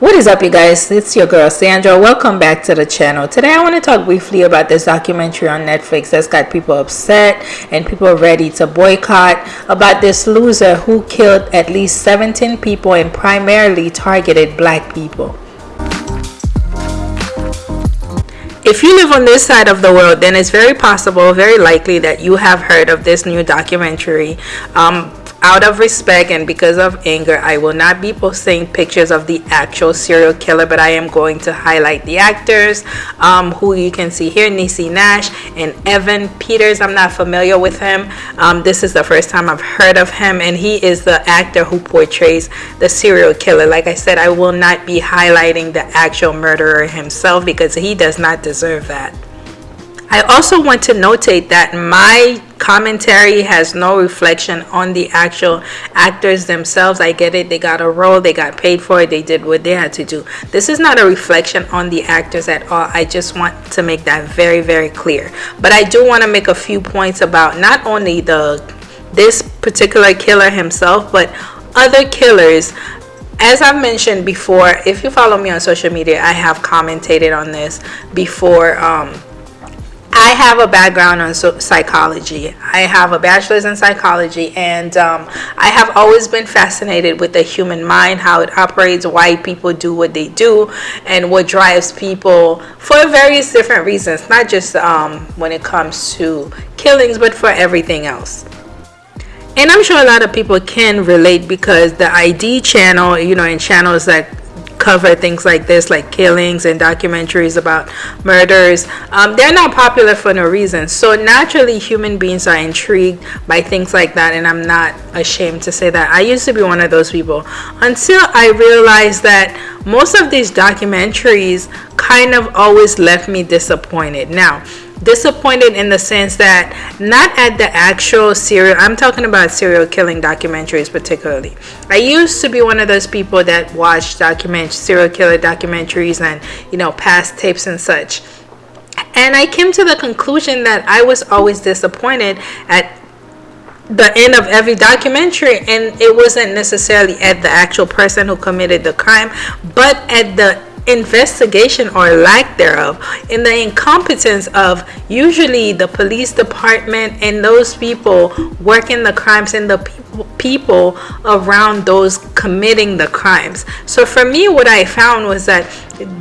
What is up you guys? It's your girl Sandra. Welcome back to the channel. Today I want to talk briefly about this documentary on Netflix that's got people upset and people ready to boycott about this loser who killed at least 17 people and primarily targeted black people. If you live on this side of the world, then it's very possible, very likely that you have heard of this new documentary. Um, out of respect and because of anger i will not be posting pictures of the actual serial killer but i am going to highlight the actors um, who you can see here Niecy Nash and evan peters. I'm not familiar with him. Um, this is the first time i've heard of him and he is the actor who portrays the serial killer. Like i said i will not be highlighting the actual murderer himself because he does not deserve that I also want to notate that my commentary has no reflection on the actual actors themselves. I get it. They got a role. They got paid for it. They did what they had to do. This is not a reflection on the actors at all. I just want to make that very, very clear. But I do want to make a few points about not only the this particular killer himself, but other killers as I've mentioned before, if you follow me on social media, I have commented on this before um, I have a background on psychology. I have a bachelor's in psychology, and um, I have always been fascinated with the human mind, how it operates, why people do what they do, and what drives people for various different reasons, not just um, when it comes to killings, but for everything else and I'm sure a lot of people can relate because the ID channel, you know, and channels that cover things like this, like killings and documentaries about murders, um, they're not popular for no reason. So naturally, human beings are intrigued by things like that, and I'm not ashamed to say that. I used to be one of those people until I realized that most of these documentaries kind of always left me disappointed. Now, disappointed in the sense that not at the actual serial i'm talking about serial killing documentaries particularly. I used to be one of those people that watched document serial killer documentaries and you know past tapes and such. And i came to the conclusion that i was always disappointed at the end of every documentary and it wasn't necessarily at the actual person who committed the crime but at the investigation or lack thereof in the incompetence of usually the police department and those people working the crimes and the people people around those committing the crimes. So for me what i found was that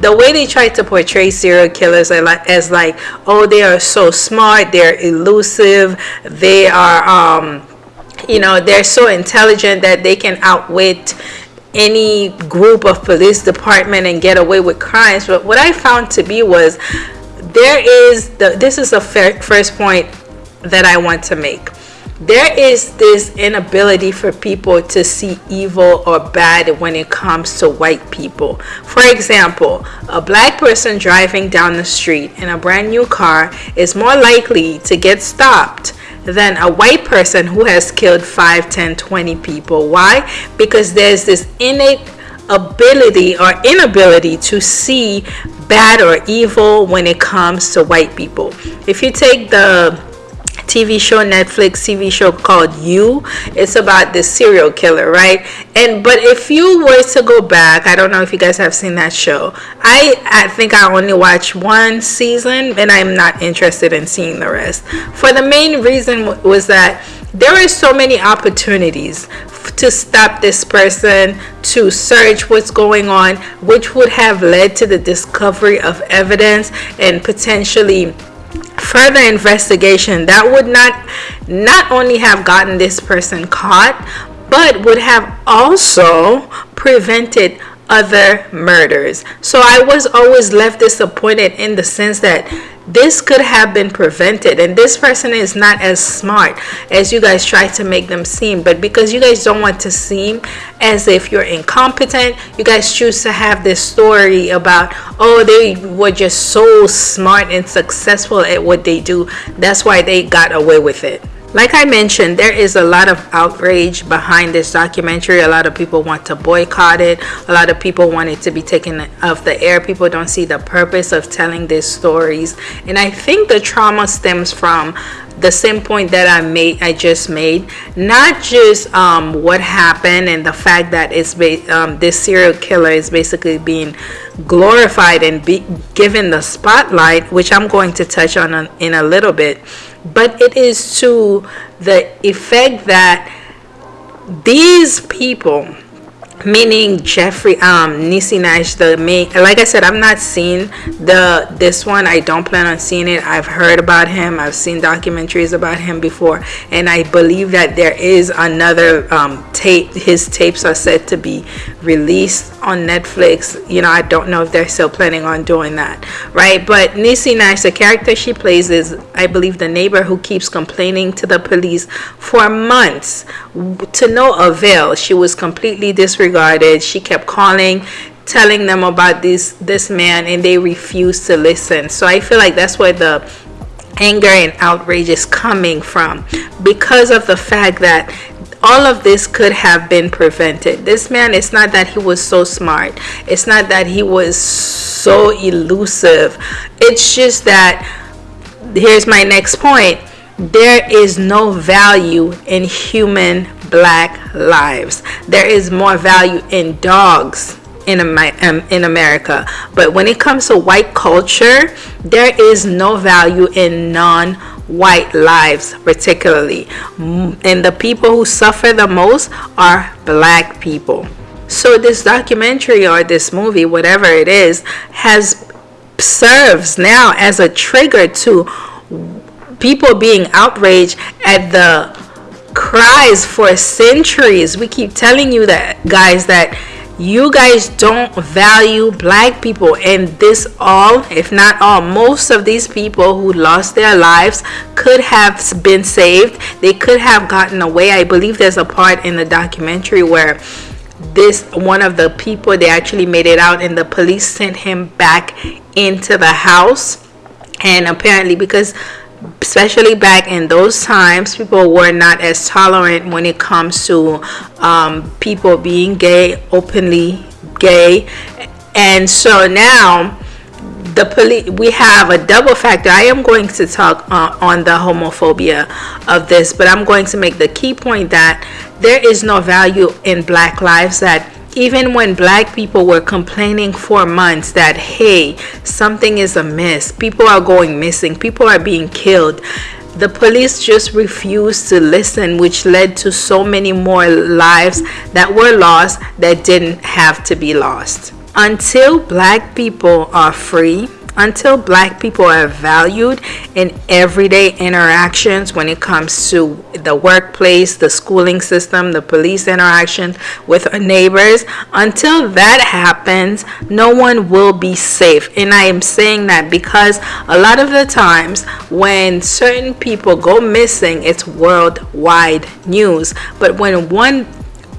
the way they try to portray serial killers as like oh they are so smart they're elusive they are um you know they're so intelligent that they can outwit any group of police department and get away with crimes but what i found to be was there is the this is the first point that i want to make there is this inability for people to see evil or bad when it comes to white people. For example, a black person driving down the street in a brand new car is more likely to get stopped than a white person who has killed 5, 10, 20 people. Why? Because there's this innate ability or inability to see bad or evil when it comes to white people. If you take the TV show, Netflix TV show called You. It's about the serial killer, right? And but if you were to go back, I don't know if you guys have seen that show. I I think I only watched one season, and I'm not interested in seeing the rest. For the main reason was that there are so many opportunities to stop this person to search what's going on which would have led to the discovery of evidence and potentially further investigation that would not not only have gotten this person caught but would have also prevented other murders. So i was always left disappointed in the sense that this could have been prevented and this person is not as smart as you guys try to make them seem but because you guys don't want to seem as if you're incompetent you guys choose to have this story about oh they were just so smart and successful at what they do. That's why they got away with it like I mentioned, there is a lot of outrage behind this documentary. A lot of people want to boycott it. A lot of people want it to be taken off the air. People don't see the purpose of telling these stories. And I think the trauma stems from the same point that I made, I just made, not just um, what happened and the fact that it's um, this serial killer is basically being glorified and be given the spotlight, which I'm going to touch on in a little bit, but it is to the effect that these people meaning Jeffrey um Niecy Nash the main like I said I've not seen the this one. I don't plan on seeing it. I've heard about him. I've seen documentaries about him before. And I believe that there is another um, tape his tapes are said to be released on Netflix. You know I don't know if they're still planning on doing that right? But Niecy Nash the character she plays is I believe the neighbor who keeps complaining to the police for months. To no avail. She was completely disregarded disregarded. She kept calling, telling them about this this man, and they refused to listen. So I feel like that's where the anger and outrage is coming from because of the fact that all of this could have been prevented. This man, it's not that he was so smart, it's not that he was so elusive, it's just that here's my next point there is no value in human black lives. There is more value in dogs in, um, in America. But when it comes to white culture, there is no value in non white lives, particularly. And the people who suffer the most are black people. So, this documentary or this movie, whatever it is, has serves now as a trigger to people being outraged at the cries for centuries. We keep telling you that, guys, that you guys don't value black people. And this all if not all most of these people who lost their lives could have been saved. They could have gotten away. I believe there's a part in the documentary where this one of the people they actually made it out and the police sent him back into the house. And apparently because especially back in those times, people were not as tolerant when it comes to um, people being gay, openly gay. And so now, the police we have a double factor i am going to talk uh, on the homophobia of this but i'm going to make the key point that there is no value in black lives that even when black people were complaining for months that hey something is amiss people are going missing people are being killed the police just refused to listen which led to so many more lives that were lost that didn't have to be lost. Until black people are free until black people are valued in everyday interactions when it comes to the workplace, the schooling system, the police interaction with our neighbors, until that happens, no one will be safe. And I am saying that because a lot of the times when certain people go missing, it's worldwide news. But when one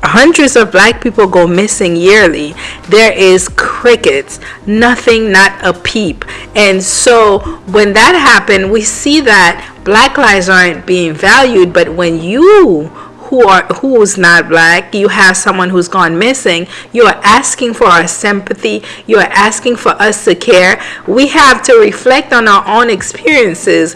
hundreds of black people go missing yearly there is crickets nothing not a peep. And so when that happened we see that black lives aren't being valued but when you who are who's not black you have someone who's gone missing you are asking for our sympathy you are asking for us to care. We have to reflect on our own experiences.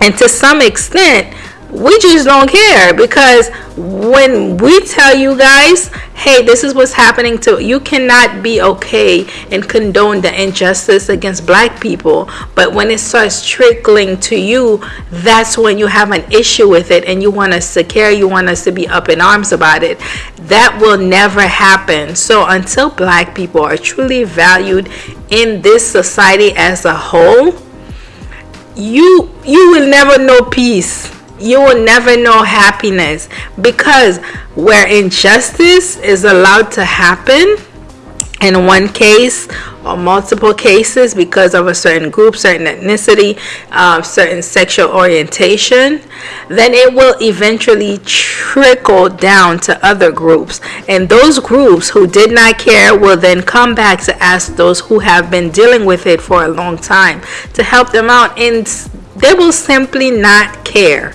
And to some extent we just don't care because when we tell you guys hey this is what's happening to you cannot be okay and condone the injustice against black people. But when it starts trickling to you that's when you have an issue with it and you want us to care you want us to be up in arms about it. That will never happen. So until black people are truly valued in this society as a whole you you will never know peace you will never know happiness because where injustice is allowed to happen in one case or multiple cases because of a certain group, certain ethnicity, uh, certain sexual orientation, then it will eventually trickle down to other groups. And those groups who did not care will then come back to ask those who have been dealing with it for a long time to help them out, and they will simply not care.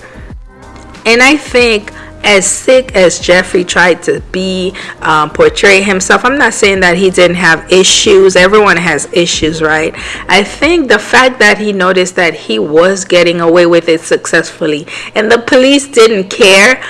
And I think as sick as Jeffrey tried to be, um, portray himself, I'm not saying that he didn't have issues. Everyone has issues, right? I think the fact that he noticed that he was getting away with it successfully and the police didn't care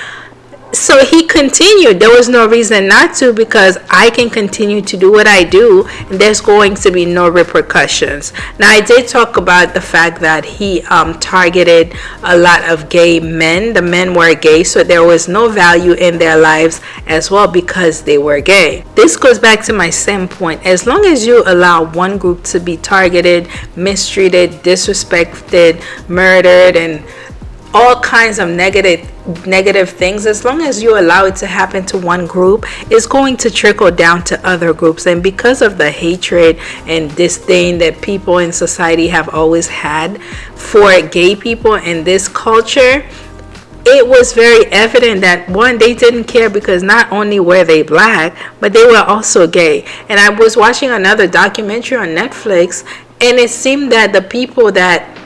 so he continued. There was no reason not to because i can continue to do what i do. And there's going to be no repercussions. Now i did talk about the fact that he um, targeted a lot of gay men. The men were gay so there was no value in their lives as well because they were gay. This goes back to my same point. As long as you allow one group to be targeted mistreated disrespected murdered and all kinds of negative negative things as long as you allow it to happen to one group it's going to trickle down to other groups. And because of the hatred and disdain that people in society have always had for gay people in this culture it was very evident that one they didn't care because not only were they black but they were also gay. And i was watching another documentary on netflix and it seemed that the people that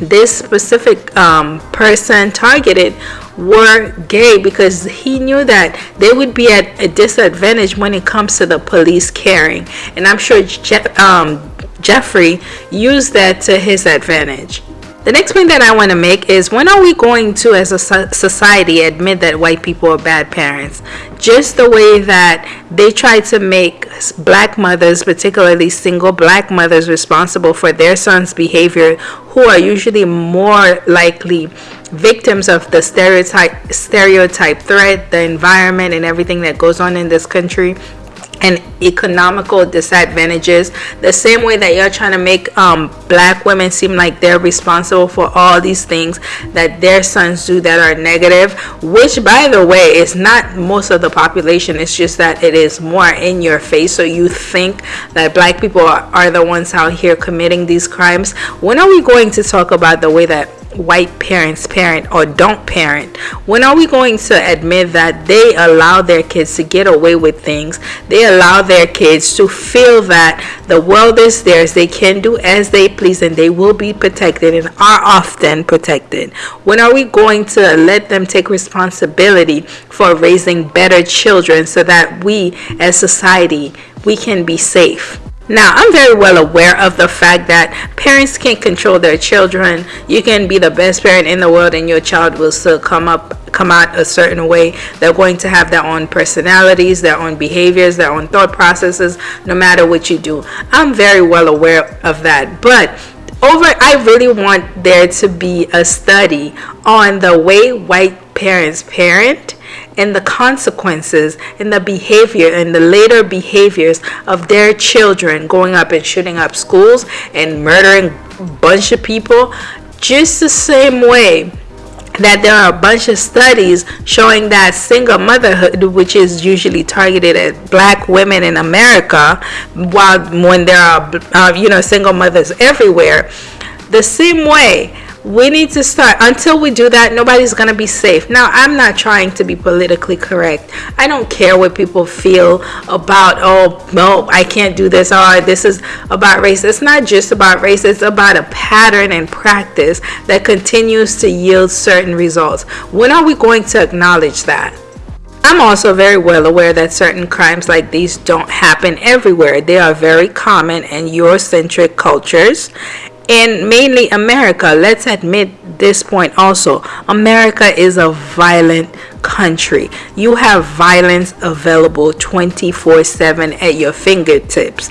this specific um, person targeted were gay because he knew that they would be at a disadvantage when it comes to the police caring. And I'm sure Je- um, Jeffrey used that to his advantage. The next point that I want to make is when are we going to, as a society, admit that white people are bad parents? Just the way that they try to make black mothers, particularly single black mothers, responsible for their sons' behavior, who are usually more likely victims of the stereotype stereotype threat, the environment, and everything that goes on in this country and economical disadvantages. The same way that you're trying to make um, black women seem like they're responsible for all these things that their sons do that are negative which by the way is not most of the population. It's just that it is more in your face. So you think that black people are, are the ones out here committing these crimes. When are we going to talk about the way that white parents parent or don't parent when are we going to admit that they allow their kids to get away with things? They allow their kids to feel that the world is theirs they can do as they please and they will be protected and are often protected. When are we going to let them take responsibility for raising better children so that we as society we can be safe now, I'm very well aware of the fact that parents can't control their children. You can be the best parent in the world and your child will still come up come out a certain way. They're going to have their own personalities, their own behaviors, their own thought processes no matter what you do. I'm very well aware of that. But over I really want there to be a study on the way white parents parent and the consequences and the behavior and the later behaviors of their children going up and shooting up schools and murdering a bunch of people. Just the same way that there are a bunch of studies showing that single motherhood which is usually targeted at black women in america while when there are uh, you know single mothers everywhere the same way we need to start. Until we do that nobody's gonna be safe. Now i'm not trying to be politically correct. I don't care what people feel about oh no i can't do this or this is about race. It's not just about race. It's about a pattern and practice that continues to yield certain results. When are we going to acknowledge that? I'm also very well aware that certain crimes like these don't happen everywhere. They are very common in Eurocentric cultures in mainly America, let's admit this point also. America is a violent country. You have violence available 24 7 at your fingertips.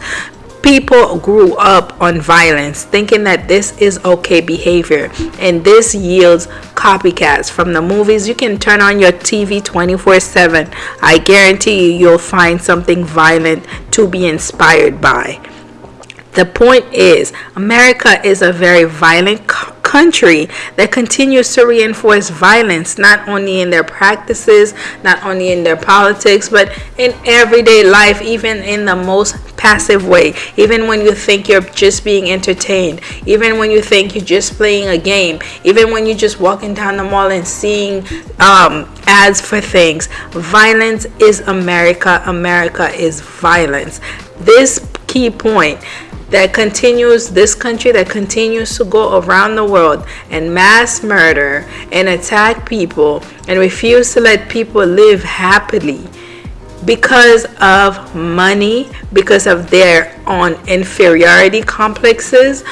People grew up on violence thinking that this is okay behavior and this yields copycats from the movies. You can turn on your TV 24 7. I guarantee you, you'll find something violent to be inspired by. The point is, America is a very violent country that continues to reinforce violence not only in their practices, not only in their politics, but in everyday life, even in the most passive way. Even when you think you're just being entertained, even when you think you're just playing a game, even when you're just walking down the mall and seeing um, ads for things. Violence is America. America is violence. This key point that continues, this country that continues to go around the world and mass murder and attack people and refuse to let people live happily because of money, because of their own inferiority complexes.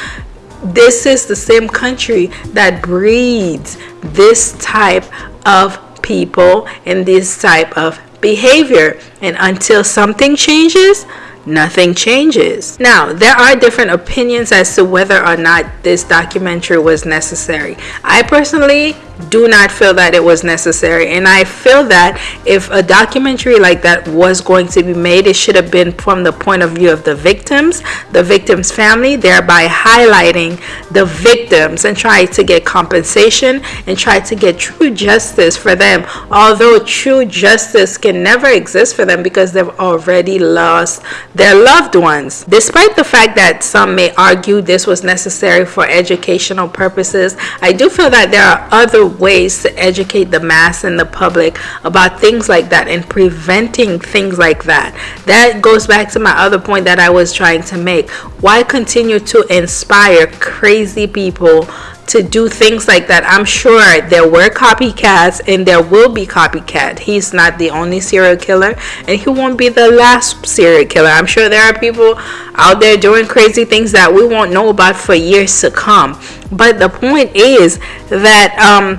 This is the same country that breeds this type of people and this type of behavior. And until something changes, nothing changes. Now, there are different opinions as to whether or not this documentary was necessary. I personally do not feel that it was necessary. And I feel that if a documentary like that was going to be made it should have been from the point of view of the victims the victims family thereby highlighting the victims and try to get compensation and try to get true justice for them. Although true justice can never exist for them because they've already lost their loved ones. Despite the fact that some may argue this was necessary for educational purposes I do feel that there are other ways to educate the mass and the public about things like that and preventing things like that. That goes back to my other point that I was trying to make. Why continue to inspire crazy people to do things like that. I'm sure there were copycats and there will be copycat. He's not the only serial killer and he won't be the last serial killer. I'm sure there are people out there doing crazy things that we won't know about for years to come. But the point is that um,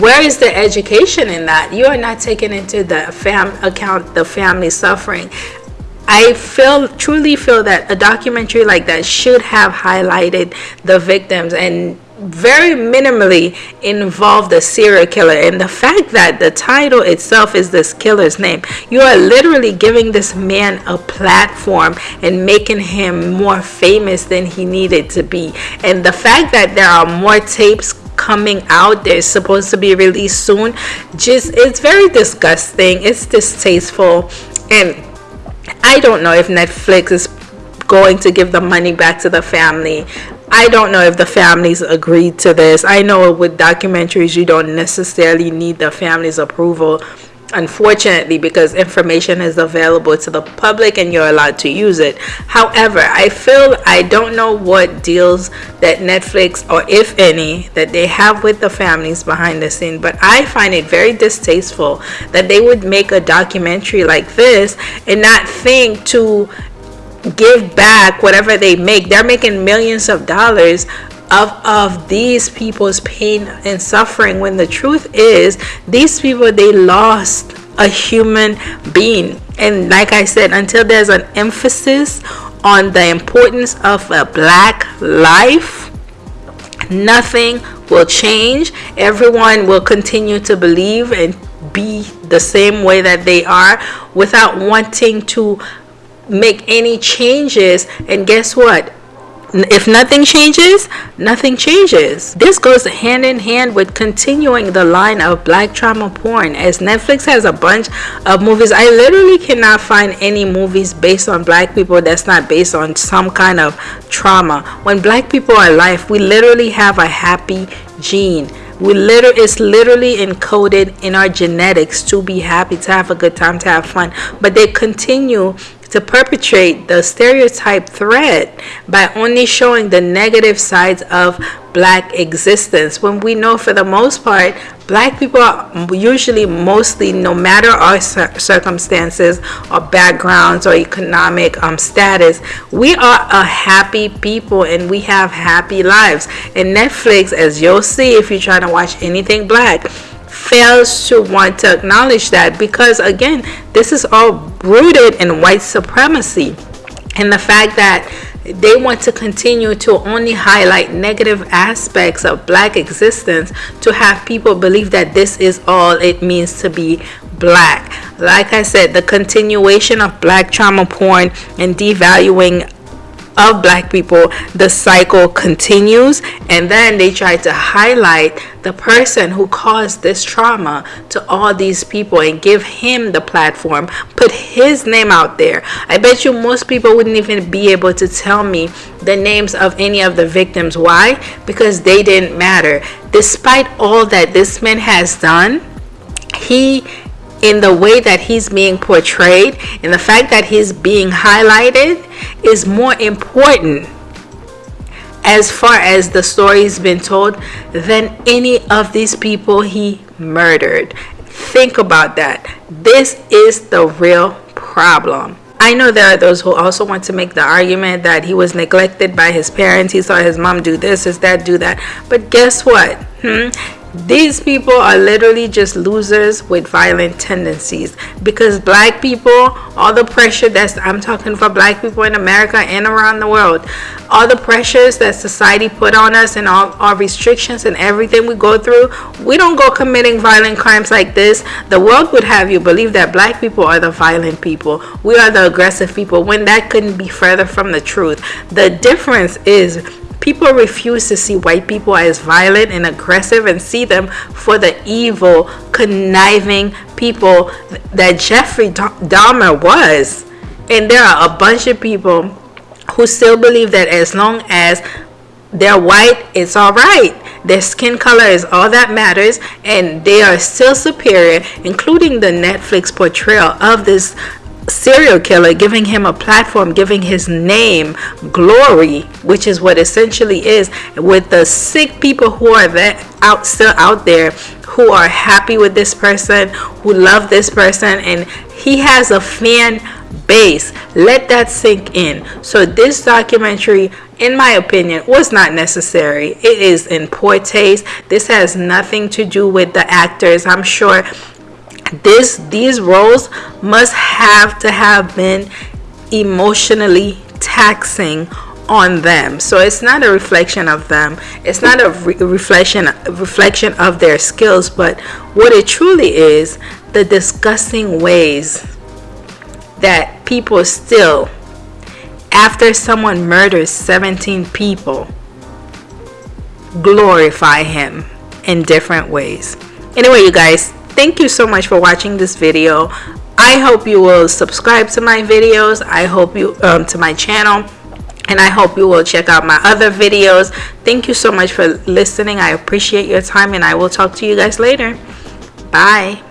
where is the education in that? You are not taking into the fam account the family suffering. I feel truly feel that a documentary like that should have highlighted the victims and very minimally involve the serial killer. And the fact that the title itself is this killer's name you are literally giving this man a platform and making him more famous than he needed to be. And the fact that there are more tapes coming out they're supposed to be released soon just it's very disgusting. It's distasteful. And i don't know if netflix is going to give the money back to the family I don't know if the families agreed to this. I know with documentaries, you don't necessarily need the family's approval, unfortunately, because information is available to the public and you're allowed to use it. However, I feel I don't know what deals that Netflix, or if any, that they have with the families behind the scene, but I find it very distasteful that they would make a documentary like this and not think to give back whatever they make. They're making millions of dollars of of these people's pain and suffering when the truth is these people they lost a human being and like i said until there's an emphasis on the importance of a black life nothing will change everyone will continue to believe and be the same way that they are without wanting to make any changes and guess what if nothing changes, nothing changes. This goes hand in hand with continuing the line of black trauma porn as Netflix has a bunch of movies. I literally cannot find any movies based on black people that's not based on some kind of trauma. When black people are alive, we literally have a happy gene we literally it's literally encoded in our genetics to be happy to have a good time to have fun but they continue to perpetrate the stereotype threat by only showing the negative sides of black existence. When we know for the most part black people are usually mostly no matter our circumstances or backgrounds or economic um, status we are a happy people and we have happy lives. And netflix as you'll see if you're trying to watch anything black fails to want to acknowledge that because again this is all rooted in white supremacy. And the fact that they want to continue to only highlight negative aspects of black existence to have people believe that this is all it means to be black. Like i said the continuation of black trauma porn and devaluing of black people the cycle continues and then they try to highlight the person who caused this trauma to all these people and give him the platform put his name out there. I bet you most people wouldn't even be able to tell me the names of any of the victims. Why? Because they didn't matter. Despite all that this man has done he in the way that he's being portrayed and the fact that he's being highlighted is more important as far as the story's been told than any of these people he murdered. Think about that. This is the real problem. I know there are those who also want to make the argument that he was neglected by his parents. He saw his mom do this, his dad do that. But guess what? Hmm? These people are literally just losers with violent tendencies because black people, all the pressure that's I'm talking for black people in America and around the world, all the pressures that society put on us and all our restrictions and everything we go through, we don't go committing violent crimes like this. The world would have you believe that black people are the violent people. We are the aggressive people when that couldn't be further from the truth. The difference is People refuse to see white people as violent and aggressive and see them for the evil, conniving people that Jeffrey Dahmer was. And there are a bunch of people who still believe that as long as they're white, it's all right. Their skin color is all that matters, and they are still superior, including the Netflix portrayal of this serial killer, giving him a platform, giving his name glory, which is what essentially is with the sick people who are that out still out there who are happy with this person, who love this person, and he has a fan base. Let that sink in. So this documentary in my opinion, was not necessary. It is in poor taste. This has nothing to do with the actors. I'm sure this these roles must have to have been emotionally taxing on them. So it's not a reflection of them. It's not a re- reflection reflection of their skills but what it truly is the disgusting ways that people still after someone murders 17 people glorify him in different ways. Anyway you guys thank you so much for watching this video i hope you will subscribe to my videos i hope you um, to my channel and I hope you will check out my other videos. Thank you so much for listening. I appreciate your time and I will talk to you guys later. Bye.